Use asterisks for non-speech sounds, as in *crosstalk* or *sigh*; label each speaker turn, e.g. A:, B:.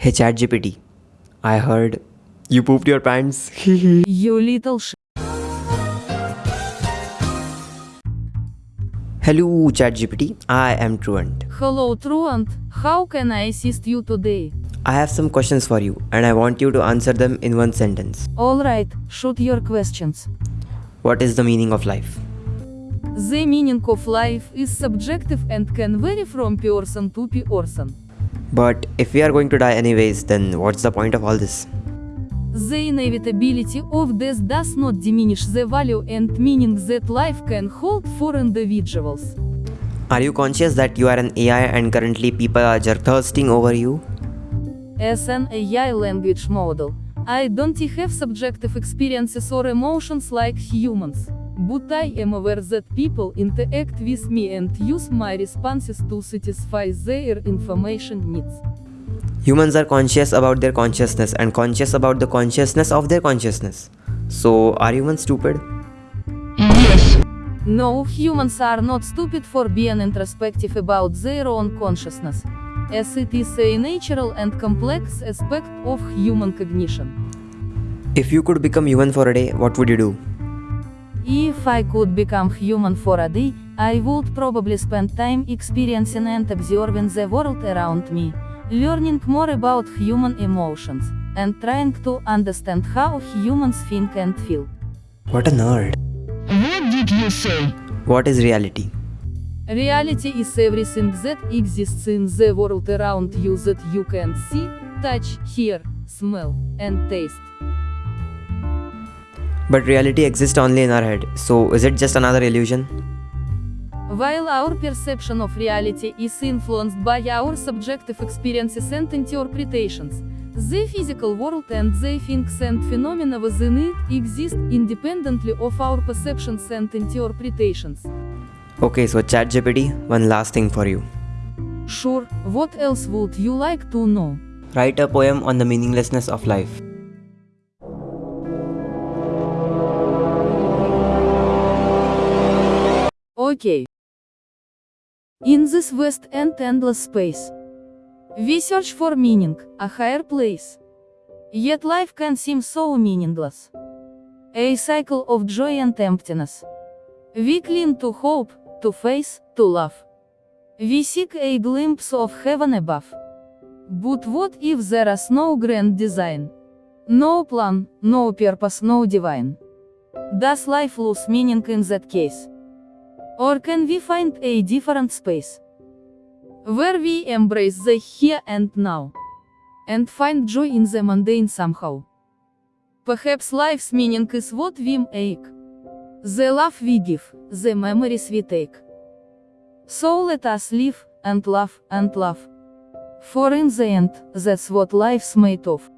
A: Hey ChatGPT, I heard you pooped your pants. *laughs*
B: You little sh.
A: Hello ChatGPT, I am Truant.
B: Hello Truant, how can I assist you today?
A: I have some questions for you and I want you to answer them in one sentence.
B: Alright, shoot your questions.
A: What is the meaning of life?
B: The meaning of life is subjective and can vary from person to person.
A: But if we are going to die anyways, then what's the point of all this?
B: The inevitability of death does not diminish the value and meaning that life can hold for individuals.
A: Are you conscious that you are an AI and currently people are thirsting over you?
B: As an AI language model, I don't have subjective experiences or emotions like humans. But I am aware that people interact with me and use my responses to satisfy their information needs.
A: Humans are conscious about their consciousness and conscious about the consciousness of their consciousness. So, are humans stupid? Yes.
B: No, humans are not stupid for being introspective about their own consciousness, as it is a natural and complex aspect of human cognition.
A: If you could become human for a day, what would you do?
B: If I could become human for a day, I would probably spend time experiencing and observing the world around me, learning more about human emotions, and trying to understand how humans think and feel.
A: What a nerd.
C: What did you say?
A: What is reality?
B: Reality is everything that exists in the world around you that you can see, touch, hear, smell, and taste.
A: But reality exists only in our head, so is it just another illusion?
B: While our perception of reality is influenced by our subjective experiences and interpretations, the physical world and the things and phenomena within it exist independently of our perceptions and interpretations.
A: Okay, so ChatGPT, one last thing for you.
B: Sure, what else would you like to know?
A: Write a poem on the meaninglessness of life.
B: Okay. In this vast and endless space, we search for meaning, a higher place. Yet life can seem so meaningless. A cycle of joy and emptiness. We cling to hope, to faith, to love. We seek a glimpse of heaven above. But what if there is no grand design? No plan, no purpose, no divine. Does life lose meaning in that case? Or can we find a different space? Where we embrace the here and now. And find joy in the mundane somehow. Perhaps life's meaning is what we make. The love we give, the memories we take. So let us live, and love, and love. For in the end, that's what life's made of.